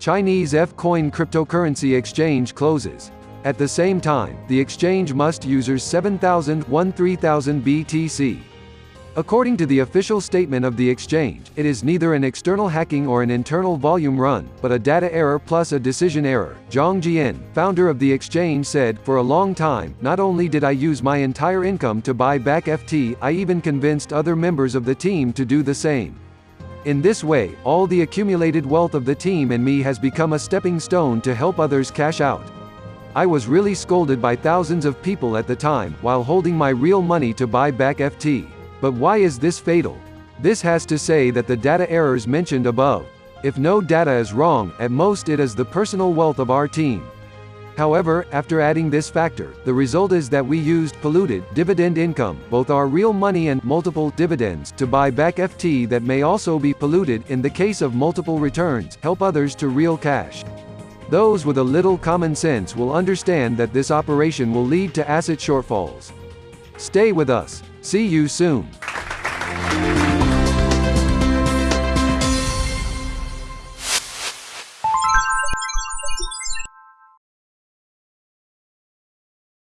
Chinese F-Coin cryptocurrency exchange closes. At the same time, the exchange must users 7,000 3000 BTC. According to the official statement of the exchange, it is neither an external hacking or an internal volume run, but a data error plus a decision error. Zhang Jian, founder of the exchange said, For a long time, not only did I use my entire income to buy back FT, I even convinced other members of the team to do the same. In this way, all the accumulated wealth of the team and me has become a stepping stone to help others cash out. I was really scolded by thousands of people at the time, while holding my real money to buy back FT. But why is this fatal? This has to say that the data errors mentioned above. If no data is wrong, at most it is the personal wealth of our team. However, after adding this factor, the result is that we used polluted dividend income, both our real money and multiple dividends, to buy back FT that may also be polluted in the case of multiple returns, help others to real cash. Those with a little common sense will understand that this operation will lead to asset shortfalls. Stay with us. See you soon.